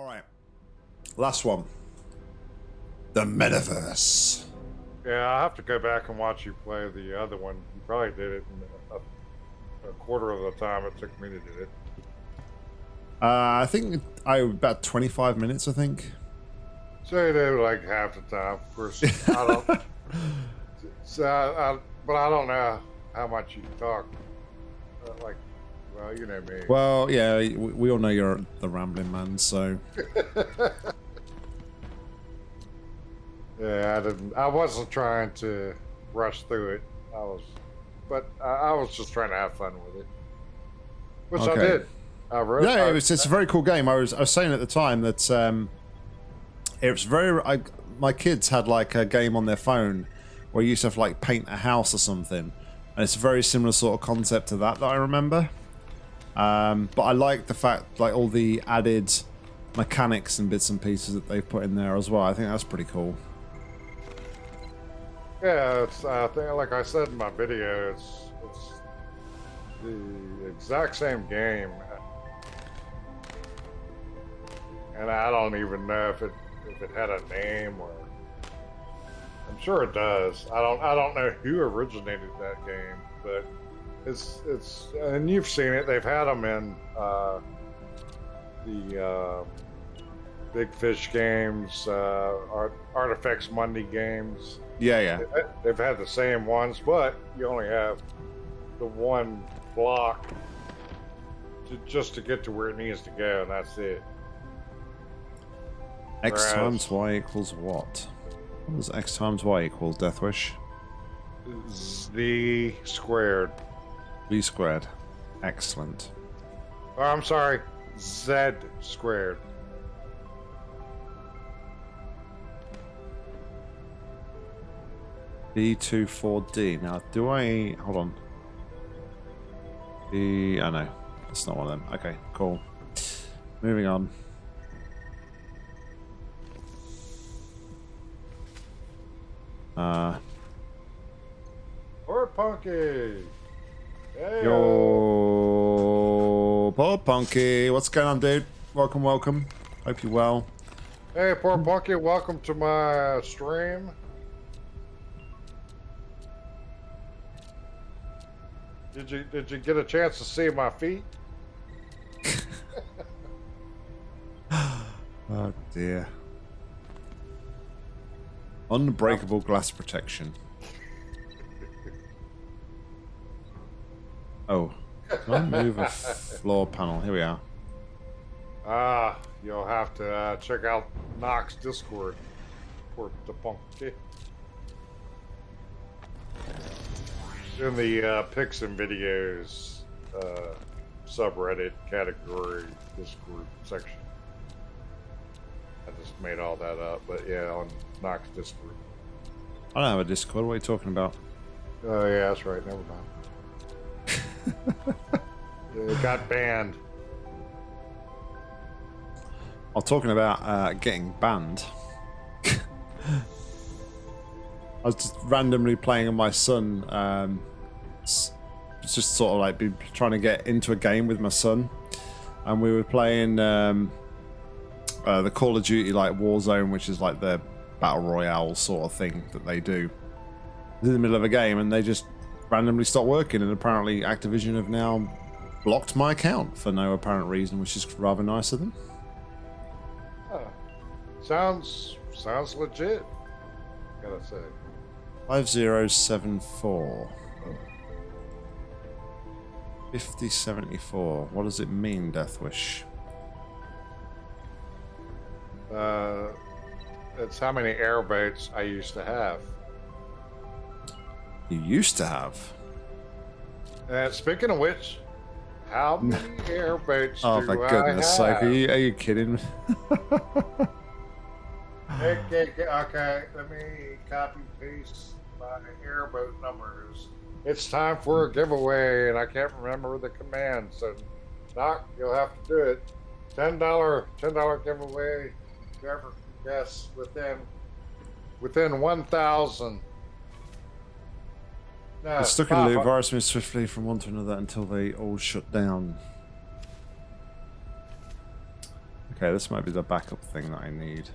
All right. Last one. The metaverse. Yeah, I'll have to go back and watch you play the other one. You probably did it in a, a quarter of the time it took me to do it. Uh, I think I about 25 minutes, I think. Say they were like half the time. Of course, I don't. so I, I, but I don't know how much you talk. Uh, like, well, you know me. Well, yeah, we, we all know you're the rambling man, so. yeah, I didn't. I wasn't trying to rush through it. I was, but I, I was just trying to have fun with it, which I did. I wrote. Yeah, I, it was, it's a very cool game. I was I was saying at the time that um, it was very. I, my kids had like a game on their phone where you used to have like paint a house or something, and it's a very similar sort of concept to that that I remember. Um, but I like the fact like all the added mechanics and bits and pieces that they've put in there as well. I think that's pretty cool. Yeah, it's. I think, like I said in my video, it's it's the exact same game, and I don't even know if it if it had a name or. I'm sure it does. I don't. I don't know who originated that game, but it's it's and you've seen it. They've had them in uh, the uh, Big Fish games, uh, Art, Artifex Mundi games. Yeah, yeah. They've had the same ones, but you only have the one block to, just to get to where it needs to go, and that's it. X Whereas- times Y equals what? What does X times Y equal, Deathwish? Z the squared. V squared. Excellent. Oh, I'm sorry, Z squared. B24D. Now, do I... Hold on. B... I know. That's not one of them. Okay, cool. Moving on. Uh, Or Punky. Hey, yo, Paul Punky. What's going on, dude? Welcome, welcome. Hope you're well. Hey, poor Punky. Welcome to my stream. Did you did you get a chance to see my feet? Oh, dear. Unbreakable glass protection. Oh. Can I move a floor panel? Here we are. Ah, you'll have to uh, check out Nox Discord for the Punky. In the uh, pics and videos uh, subreddit category Discord section. I just made all that up, but yeah, on Nox Discord. I don't have a Discord. What are you talking about? Oh yeah, that's right. Never mind. It got banned. I'm talking about uh, getting banned. I was just randomly playing on my son. Um, it's just sort of like be trying to get into a game with my son, and we were playing um, uh, the Call of Duty like Warzone, which is like the battle royale sort of thing that they do. In the middle of a game, and they just randomly stopped working, and apparently Activision have now blocked my account for no apparent reason, which is rather nice of them. Huh. Sounds sounds legit. Gotta say. 5074. 5074. What does it mean, Deathwish? Uh, it's how many airboats I used to have. You used to have. And speaking of which, how many airboats Oh, do I goodness sake. have? Are you, are you kidding? Okay, okay, okay, let me copy paste my airboat numbers. It's time for a giveaway, and I can't remember the command, so Doc, you'll have to do it. Ten dollar, ten dollar giveaway. Whoever can guess within within one thousand. No, It's stuck in a loop. Virus moves swiftly from one to another until they all shut down. Okay, this might be the backup thing that I need.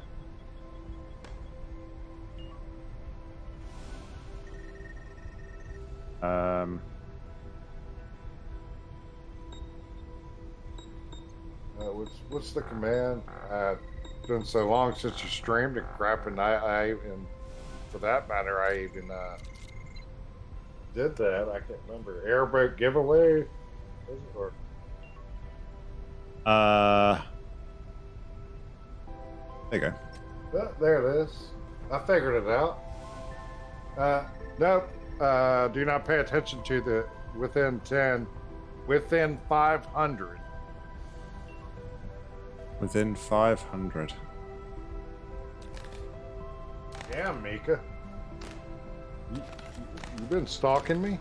Um, Uh, what's what's the command? Uh, it's been so long since you streamed and crap, and I, I and for that matter, I even uh, did that. I can't remember airboat giveaway, or uh, there you go. Oh, there it is. I figured it out. Uh, nope. Uh, do not pay attention to the within 10, within 500. Within 500. Damn, Mika. You, been stalking me?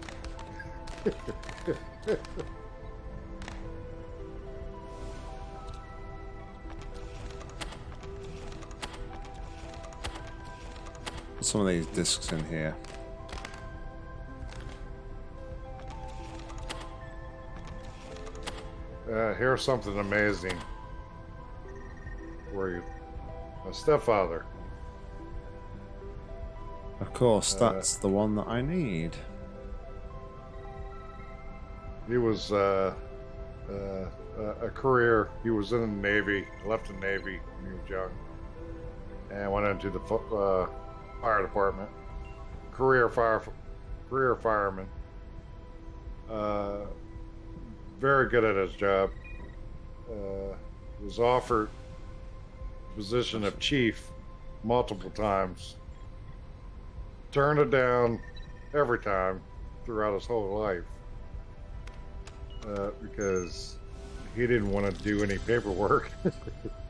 Some of these discs in here. Uh, here's something amazing for you. My stepfather. Of course, Uh, that's the one that I need. He was uh, uh, a career. He was in the Navy, left the Navy when he was young, and went into the uh, fire department. Career fire, career fireman. Uh, very good at his job. Uh, was offered position of chief multiple times. Turned it down every time throughout his whole life uh, because he didn't want to do any paperwork.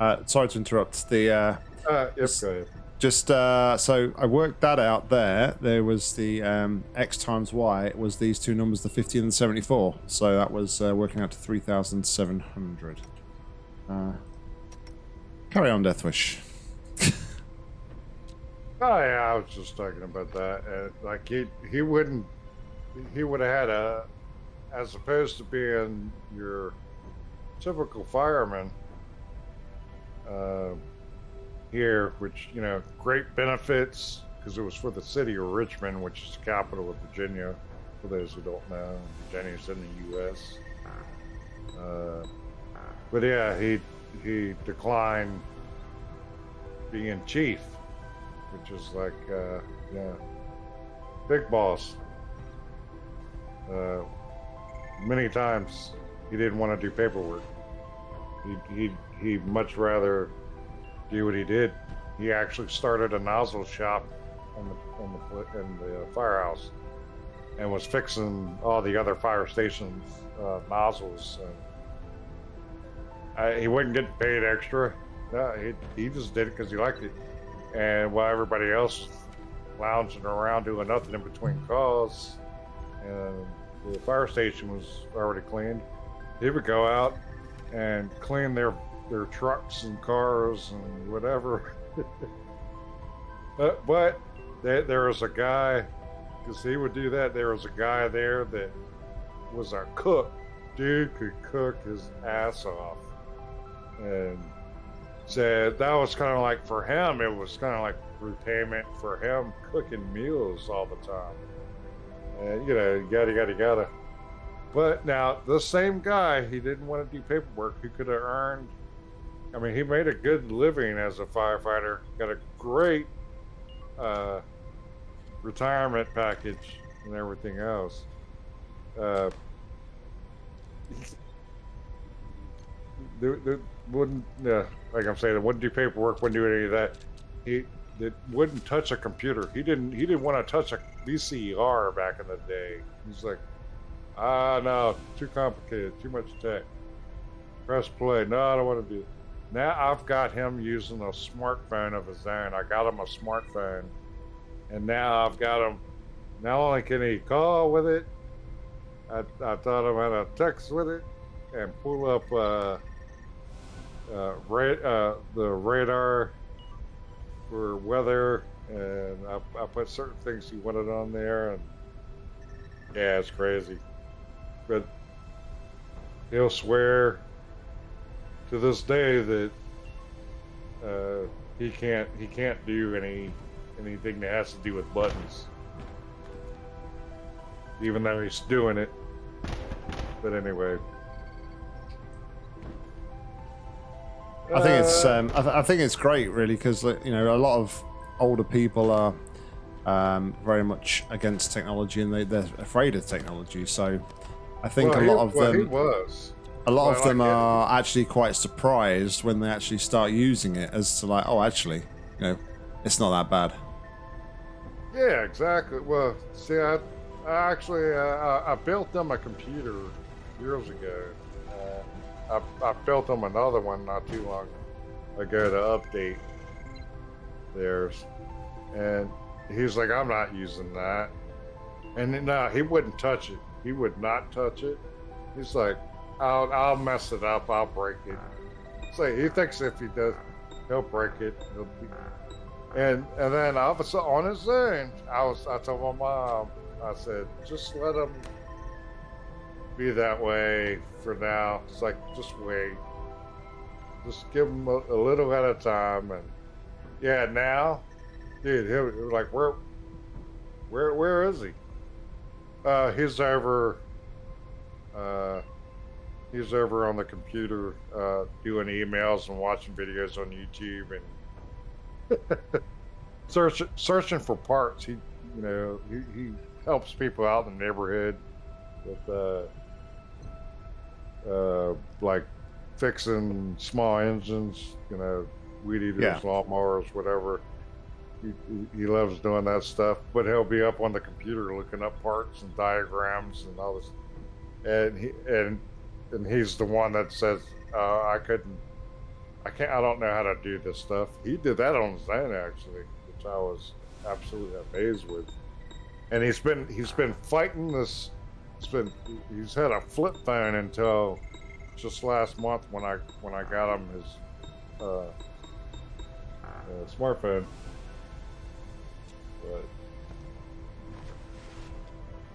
Uh, sorry to interrupt. The uh, uh, yep, ahead. just uh, so I worked that out. There, there was the um, x times y it was these two numbers, the 50 and the 74. So that was uh, working out to 3,700. Uh, carry on, Deathwish. Oh yeah, I was just talking about that. Uh, like he he wouldn't he would have had a as opposed to being your typical fireman uh, here, which you know great benefits because it was for the city of Richmond, which is the capital of Virginia. For those who don't know, Virginia's in the U.S. Uh, but yeah, he he declined being chief which is like, uh, yeah, big boss. Uh, many times he didn't want to do paperwork. He he he much rather do what he did. He actually started a nozzle shop in the in the in the firehouse, and was fixing all the other fire stations uh, nozzles. And, uh, he wasn't getting paid extra. No, he he just did it because he liked it and while everybody else lounging around doing nothing in between calls, and the fire station was already cleaned, he would go out and clean their their trucks and cars and whatever. but but there was a guy, because he would do that. There was a guy there that was a cook. Dude could cook his ass off, and said that was kind of like for him it was kind of like repayment for him cooking meals all the time. And you know yada yada yada. But now the same guy he didn't want to do paperwork he could have earned i mean he made a good living as a firefighter got a great uh, retirement package and everything else. Uh, there, there wouldn't, uh, like I'm saying, wouldn't do paperwork, wouldn't do any of that. He that wouldn't touch a computer. He didn't. He didn't want to touch a VCR back in the day. He's like, ah, no, too complicated, too much tech. Press play. No, I don't want to do. It. Now I've got him using a smartphone of his own. I got him a smartphone, and now I've got him. Not only can he call with it, I, I taught him how to text with it and pull up. Uh, uh, ra- uh, the radar for weather, and I, I put certain things he wanted on there, and yeah, it's crazy. But he'll swear to this day that uh, he can't he can't do any anything that has to do with buttons, even though he's doing it. But anyway, I think it's Uh, um, I, th- I think it's great really because you know a lot of older people are um, very much against technology and they, they're afraid of technology. So I think well, a he- lot of well, them was. a lot well, of them like are actually quite surprised when they actually start using it as to like oh actually you know it's not that bad. Yeah, exactly. Well, see, I, I actually uh, I, I built them a computer years ago. I, I built them another one not too long ago to update theirs, and he's like, "I'm not using that," and no, he wouldn't touch it. He would not touch it. He's like, "I'll I'll mess it up. I'll break it." So he thinks if he does, he'll break it. He'll be, and and then all of a sudden, on his own, I was I told my mom, I said, just let him be that way for now. It's like just wait, just give him a, a little at a time, and yeah, now, dude, he'll he'll like where, where where is he? Uh, he's over. Uh, he's over on the computer uh, doing emails and watching videos on YouTube and search, searching for parts. He, you know, he, he helps people out in the neighborhood with, uh, uh, like fixing small engines, you know, weed eaters, Yeah. lawnmowers, whatever. He, he- loves doing that stuff, but he'll be up on the computer looking up parts and diagrams and all this. And he and and he's the one that says, uh, "I couldn't I can't. I don't know how to do this stuff. He did that on his own, actually, which I was absolutely amazed with. And he's been he's been fighting this. He's been he's had a flip phone until just last month when I when I got him his uh, uh, smartphone. But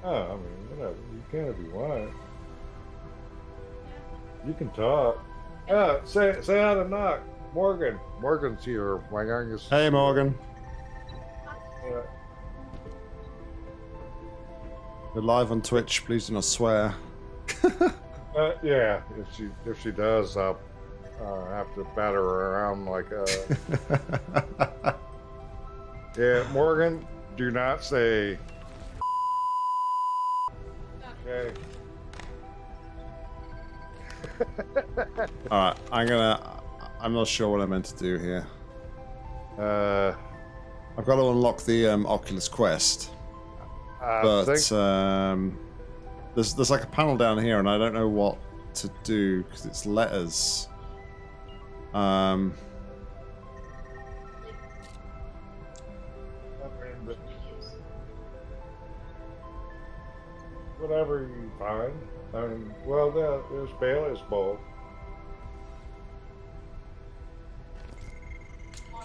oh, I mean, whatever. You can if you want. You can talk. Uh, say say how to knock. Morgan. Morgan's here, my youngest. Hey Morgan, we're live on Twitch. Please do not swear. uh, yeah, if she if she does, I'll uh, have to batter her around like uh Yeah, Morgan, do not say Okay. All right, I'm gonna. I'm not sure what I meant to do here. Uh I've got to unlock the um, Oculus Quest, I but um, there's there's like a panel down here, and I don't know what to do because it's letters. Um, whatever you find. I mean, well, there, there's Bailey's bowl.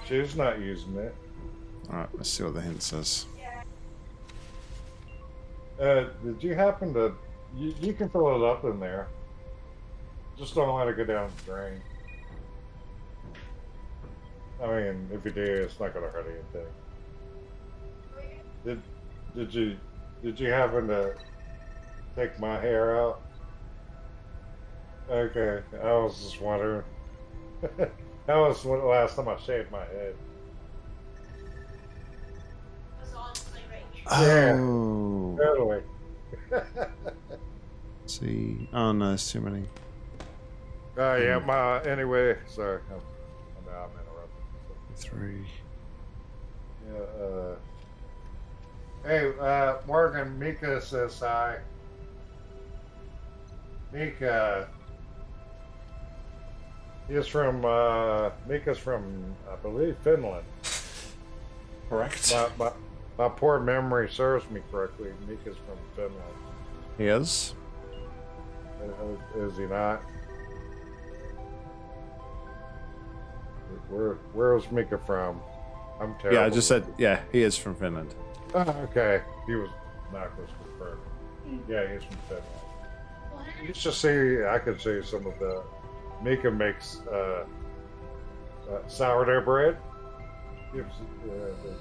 She's not using it. all right, let's see what the hint says. Uh, did you happen to? You, you can fill it up in there. Just don't let it go down the drain. I mean, if you do, it's not going to hurt anything. Did Did you Did you happen to take my hair out? Okay, I was just wondering. that was the last time I shaved my head. Yeah. Totally. see. Oh no, there's too many. Uh, yeah, my anyway. Sorry, I'm, I'm, I'm interrupting. Three. Yeah. Uh, hey, uh, Morgan. Mika says hi. Mika. He's from. Uh, Mika's from, I believe, Finland. Correct. My, my, my poor memory serves me correctly. Mika's from Finland. He is. Uh, Is he not? Where Where's Mika from? I'm terrible. Yeah, I just said. Yeah, he is from Finland. Oh, okay. He was not was confirmed. Yeah, he's from Finland. You should see. I could see some of the Mika makes uh, uh, sourdough bread. Gives, uh, the,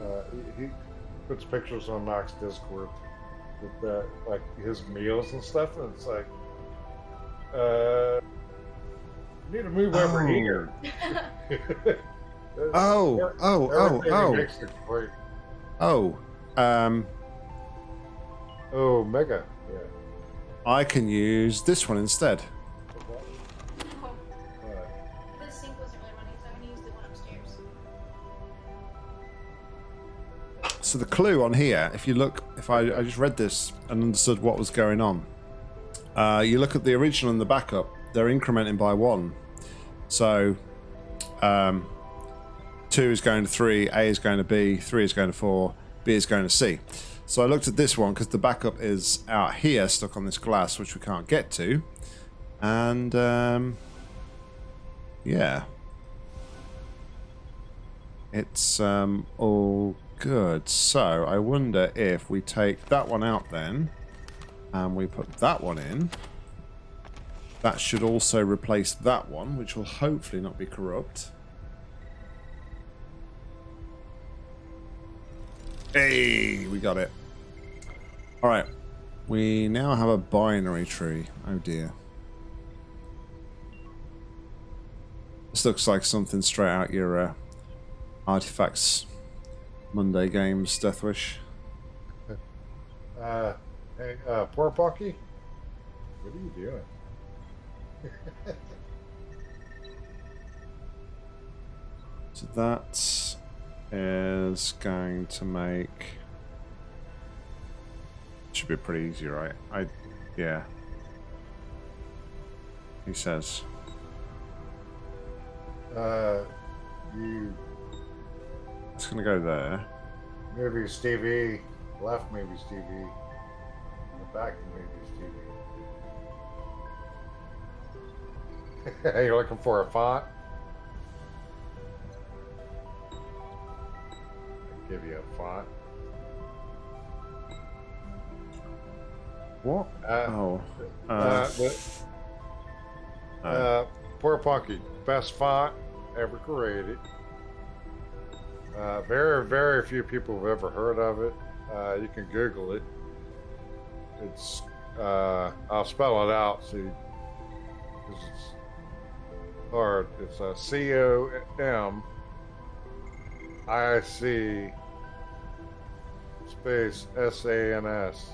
uh, he, he puts pictures on Knox Discord with uh, like his meals and stuff, and it's like, uh, you need to move over Oh. here. Oh, oh, oh, Everything oh. makes. Oh, um, Oh, mega. Yeah. I can use this one instead. So the clue on here, if you look, if I, I just read this and understood what was going on, uh, you look at the original and the backup, they're incrementing by one. So um, two is going to three, A is going to B, three is going to four, B is going to C. So I looked at this one because the backup is out here, stuck on this glass, which we can't get to. And um, yeah, it's um, all good. So I wonder if we take that one out then, and we put that one in. That should also replace that one, which will hopefully not be corrupt. Hey, we got it. All right. We now have a binary tree. Oh dear. This looks like something straight out your uh, Artifex Mundi games, Deathwish. uh, hey, uh, poor Pocky, What are you doing? So that is going to make should be pretty easy, right? I yeah. He says. Uh, you Gonna go there. maybe Stevie left, maybe Stevie the back, maybe Stevie. You're looking for a font? I'll give you a font. What? Uh, Oh. uh, Uh, the, uh, Uh, Poor Punky, best font ever created. Uh, very, very few people have ever heard of it. Uh, you can Google it. It's, uh, I'll spell it out, see, it's hard. It's a C O M I C space S A N S.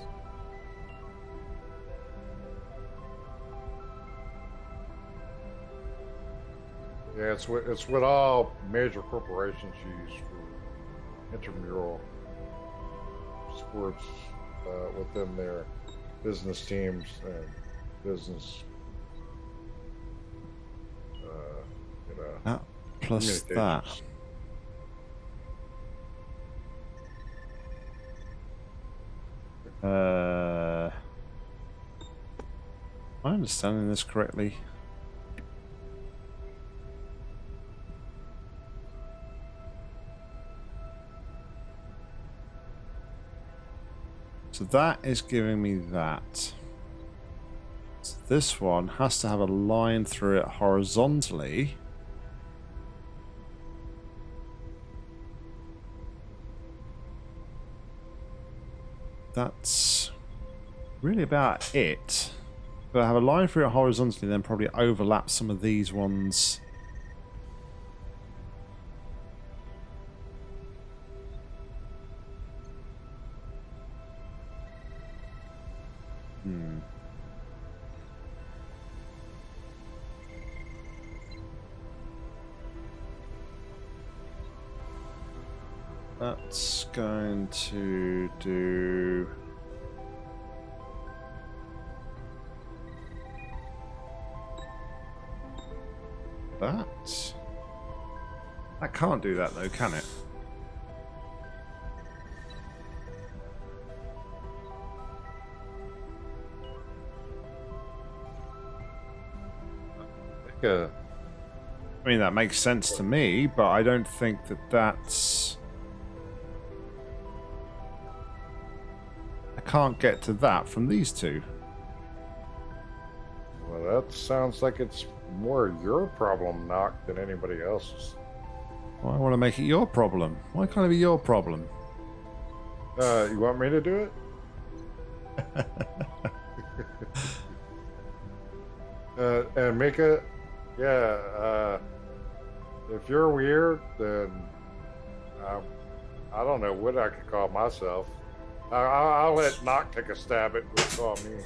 Yeah, it's what it's what all major corporations use for intramural sports uh, within their business teams and business. Uh, you know, that plus that. Uh, am I understanding this correctly? So that is giving me that. So this one has to have a line through it horizontally. That's really about it. But I have a line through it horizontally, then probably overlap some of these ones. Going to do. That. That can't do that though, can it? Uh, I mean, that makes sense to me, but I don't think that that's. Can't get to that from these two. well, that sounds like it's more your problem, Knock, than anybody else's. Well, I want to make it your problem. Why can't it be your problem? Uh, you want me to do it? uh, and it. yeah, uh, if you're weird, then um, I don't know what I could call myself. I, I, I'll let Knock take a stab at what to call me.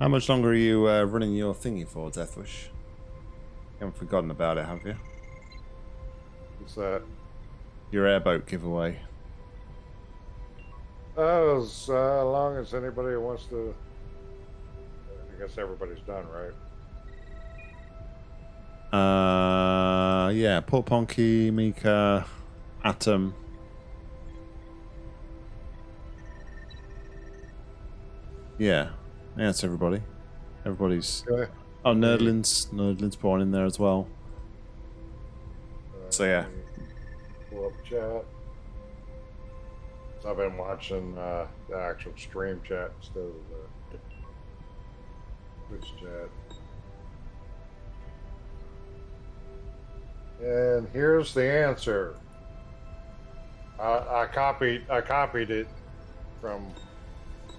How much longer are you uh, running your thingy for, Deathwish? You haven't forgotten about it, have you? What's that? Your airboat giveaway. Oh, as uh, long as anybody wants to. I guess everybody's done, right? Uh, yeah, Port Ponky, Mika, Atom. Yeah, yeah, that's everybody. Everybody's. Okay. Oh, Nerdlin's Nerdlin's born in there as well. So, yeah. Pull up chat. I've been watching uh, the actual stream chat instead of the Twitch chat. And here's the answer. I, I copied I copied it from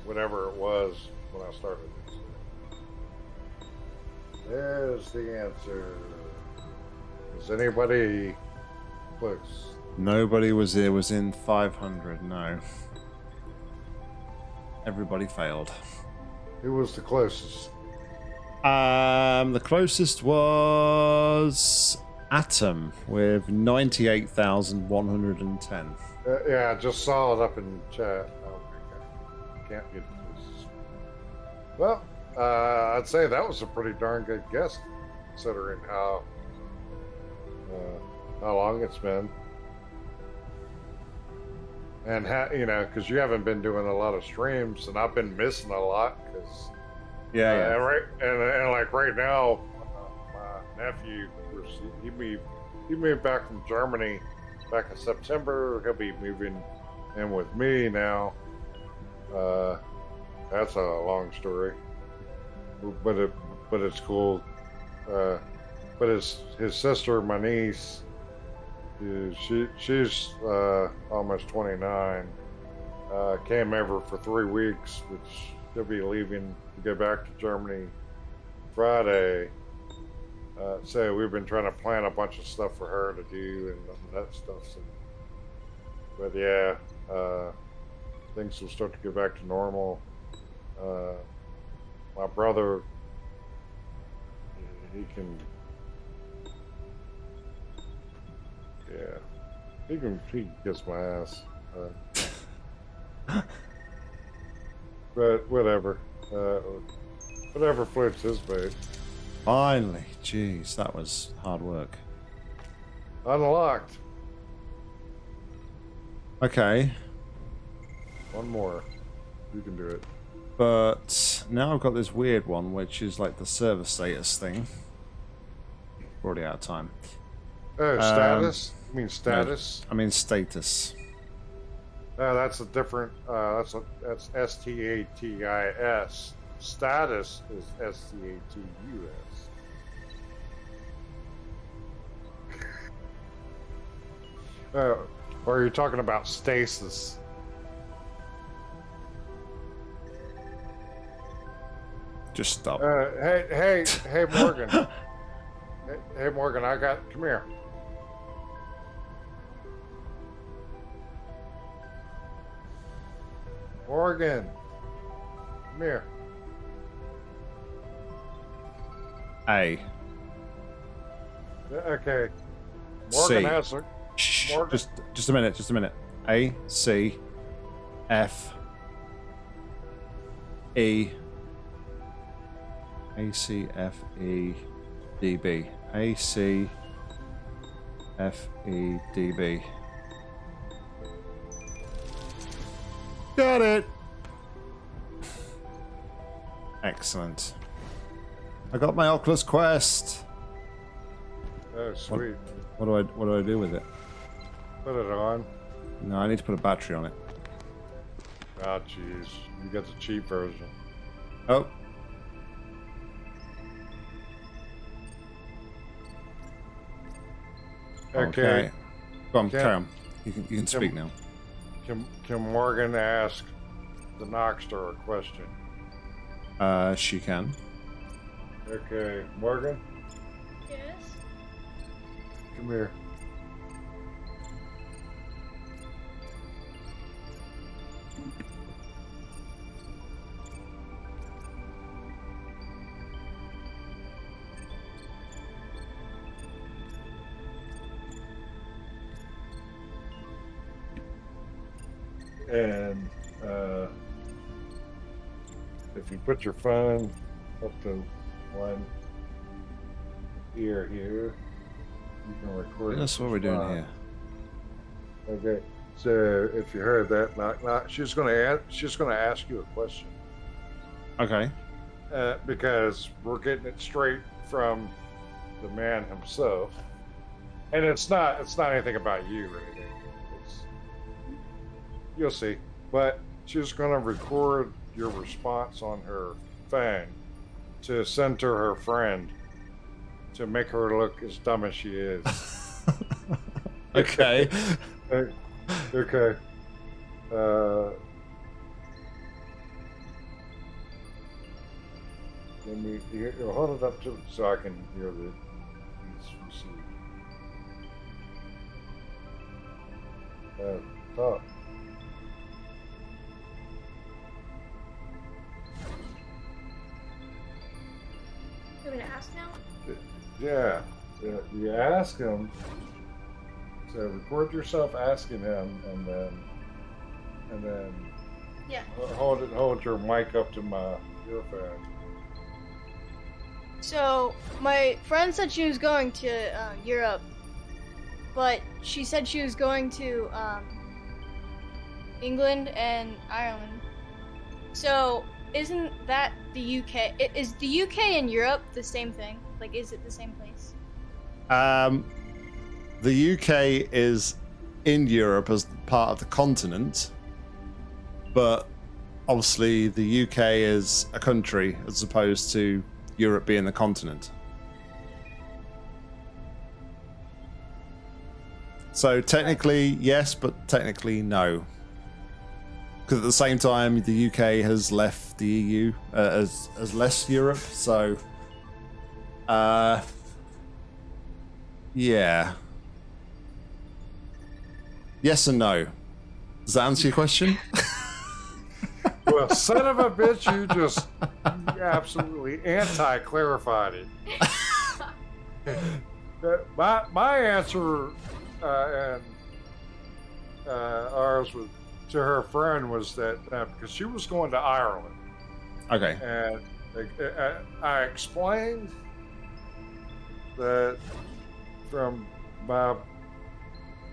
whatever it was when I started this. There's the answer. Is anybody close? Nobody was there. Was in 500. No. Everybody failed. Who was the closest? Um, the closest was Atom with 98,110. Uh, yeah, I just saw it up in chat. Oh, okay. Can't get this. Well, uh, I'd say that was a pretty darn good guess, considering how uh, how long it's been, and how you know, because you haven't been doing a lot of streams, and I've been missing a lot because Yeah, uh, yeah. and right and, and like right now, nephew he moved he moved back from Germany back in September. He'll be moving in with me now. Uh, that's a long story, but it but it's cool. Uh, but his his sister, my niece, she she's uh, almost 29. Uh, came over for three weeks, which she'll be leaving to go back to Germany Friday. Uh, so we've been trying to plan a bunch of stuff for her to do and that stuff. So, but yeah, uh, things will start to get back to normal. Uh, my brother, he can, yeah, he can he can kiss my ass. Uh, but whatever, uh, whatever floats his boat. Finally. Jeez, that was hard work. Unlocked. Okay, One more. You can do it. but now I've got this weird one, which is like the server status thing. We're already out of time. Oh, status? you mean status? I mean status. No, that's a different. Uh, that's a that's S T A T I S. Status is S T A T U S. Uh, or are you talking about stasis? Just stop. Uh, hey, hey, hey, Morgan. hey, hey, Morgan, I got. Come here. Morgan, come here. A. Okay. Morgan C. has a. Shh, just just a minute, just a minute. A C F E A C F E D B A C F E D B. Got it. Excellent. I got my Oculus Quest. Oh, sweet. What do I what do I do with it? Put it on. No, I need to put a battery on it. Oh, jeez. You got the cheap version. Oh. Okay. Go on, Can- carry on. You can, you can speak now. Can, can Morgan ask the Noxter a question? Uh, she can. Okay, Morgan, Yes. come here. Put your phone up to one ear here, you can record. That's what we're doing here. Okay, so if you heard that knock knock, she's gonna ask, she's gonna ask you a question Okay. uh, because we're getting it straight from the man himself, and it's not it's not anything about you or anything. It's, you'll see, but she's gonna record your response on her phone to send to her friend to make her look as dumb as she is. okay. Okay. Uh, me you, you hold it up to so I can hear the received. Uh. You want me to ask now? Yeah, yeah. You ask him. So record yourself asking him, and then, and then Yeah. hold it. Hold your mic up to my earphone. So, my friend said she was going to uh, Europe, but she said she was going to um, England and Ireland. So, isn't that the UK? Is the UK and Europe the same thing? Like, is it the same place? Um, the UK is in Europe as part of the continent, but obviously the UK is a country as opposed to Europe being the continent. So technically yes, but technically no. Because at the same time, the UK has left the EU uh, as as less Europe. So, uh, yeah. Yes and no. Does that answer your question? Well, son of a bitch, you just absolutely anti-clarified it. My my answer uh, and uh, ours was to her friend was that uh, because she was going to Ireland, okay. and uh, uh, I explained that from my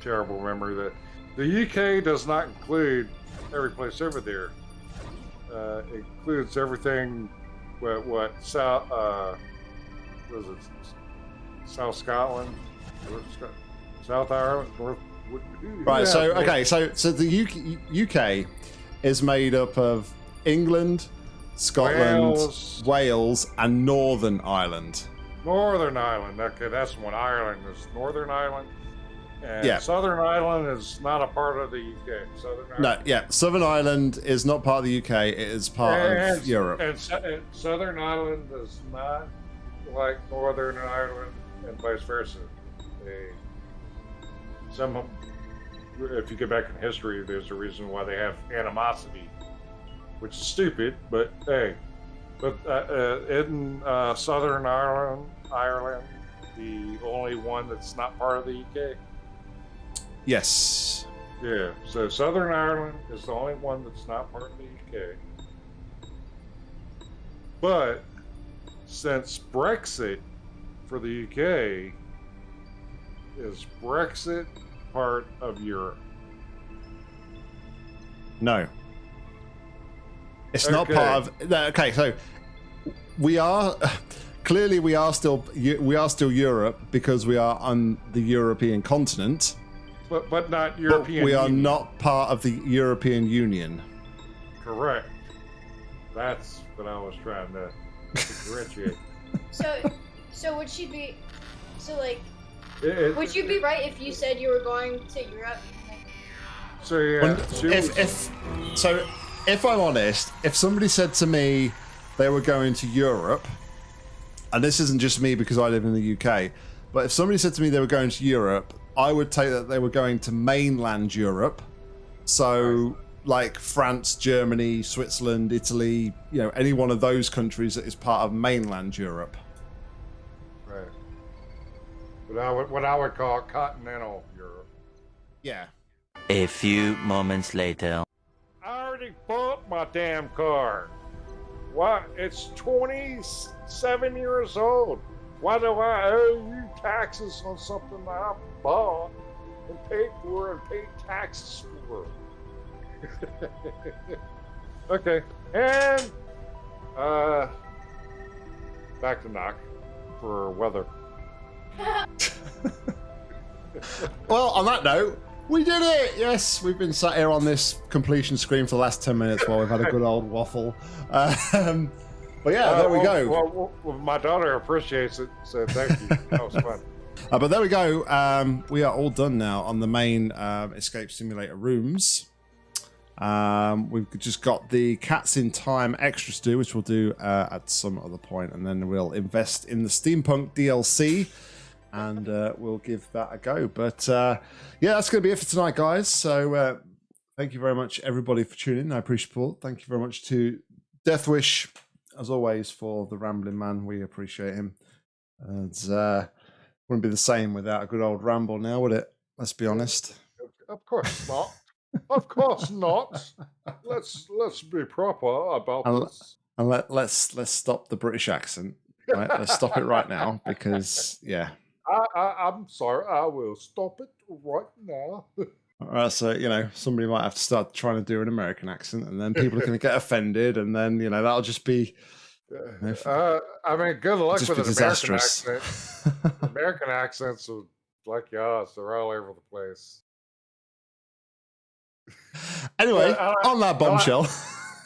terrible memory that the UK does not include every place over there. Uh, it includes everything what what South uh, was it South Scotland, North South Ireland, North. Right. yeah, So okay. So so the UK, UK is made up of England, Scotland, Wales. Wales, and Northern Ireland. Northern Ireland. Okay, that's one. Ireland is Northern Ireland. And Yeah. Southern Ireland is not a part of the UK. Southern Ireland. No, yeah. Southern Ireland is not part of the UK. It is part and, of Europe. And, and Southern Ireland is not like Northern Ireland and vice versa. They, some, of- if you go back in history, there's a reason why they have animosity, which is stupid. But hey, but uh, uh, in uh, Southern Ireland, Ireland, the only one that's not part of the UK. Yes. Yeah, so Southern Ireland is the only one that's not part of the UK. But since Brexit for the UK is Brexit part of Europe? No. It's not part of. no, Okay, so we are clearly we are still we are still Europe because we are on the European continent. but but not But European. we are Union. not part of the European Union. correct. That's what I was trying to differentiate. So, so would she be? So like, It- it- would you be right if you said you were going to Europe? So yeah, When- if, if so, if I'm honest, if somebody said to me they were going to Europe, and this isn't just me because I live in the UK, but if somebody said to me they were going to Europe, I would take that they were going to mainland Europe. So, like France, Germany, Switzerland, Italy, you know, any one of those countries that is part of mainland Europe. Right. What I would what I would call continental Europe. Yeah. A few moments later. I already bought my damn car. What? It's 27 years old. Why do I owe you taxes on something that I bought and paid for and paid taxes for? okay, and uh, back to knock for weather. Well, on that note, we did it! Yes, we've been sat here on this completion screen for the last 10 minutes while we've had a good old waffle. Um, but yeah, there we Uh, go. Well, well, well, my daughter appreciates it, so thank you. That was fun. Uh, but there we go. Um, we are all done now on the main um, Escape Simulator rooms. Um, we've just got the Cats in Time extras to do, which we'll do uh, at some other point, and then we'll invest in the Steampunk DLC, and uh, we'll give that a go. But uh, yeah, that's going to be it for tonight, guys. So uh, thank you very much, everybody, for tuning in. I appreciate it. Thank you very much to Deathwish, as always, for the rambling man. We appreciate him. And uh, wouldn't be the same without a good old ramble now, would it? Let's be honest. Of course not. Of course not. Let's let's be proper about I'll- this. And let let's let's stop the British accent. Right? Let's stop it right now because yeah. I, I I'm sorry. I will stop it right now. All right, so you know somebody might have to start trying to do an American accent, and then people are going to get offended, and then you know that'll just be Uh, I mean, good luck with an American accent. American accents are like yours; they're all over the place. anyway, Yeah, like- on that I like- bombshell.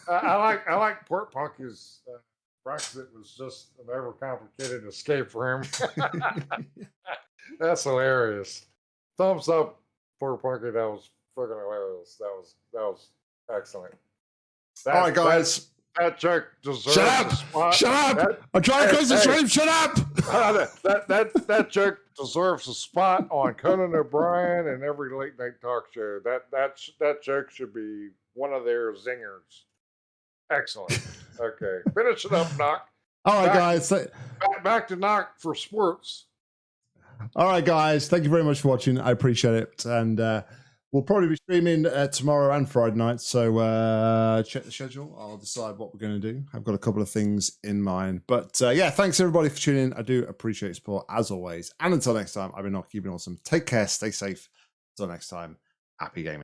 I, I like I like Port Punky's uh, Brexit was just an overcomplicated escape room. That's hilarious. Thumbs up, Port Punky. That was fucking hilarious. That was that was excellent. That, All right, guys, That, that joke deserves shut a up! spot. Shut up! That, I'm trying to close the stream. Shut up! that, that that joke deserves a spot on Conan O'Brien and every late night talk show. That that that joke should be one of their zingers. Excellent. Okay, finish it up, knock. All right, Back- guys. Back, back to knock for sports. All right, guys. Thank you very much for watching. I appreciate it. And uh, we'll probably be streaming uh, tomorrow and Friday night. So uh, check the schedule. I'll decide what we're going to do. I've got a couple of things in mind. But uh, yeah, thanks everybody for tuning in. I do appreciate your support as always. And until next time, I've been not keeping awesome. Take care. Stay safe. Until next time, happy gaming.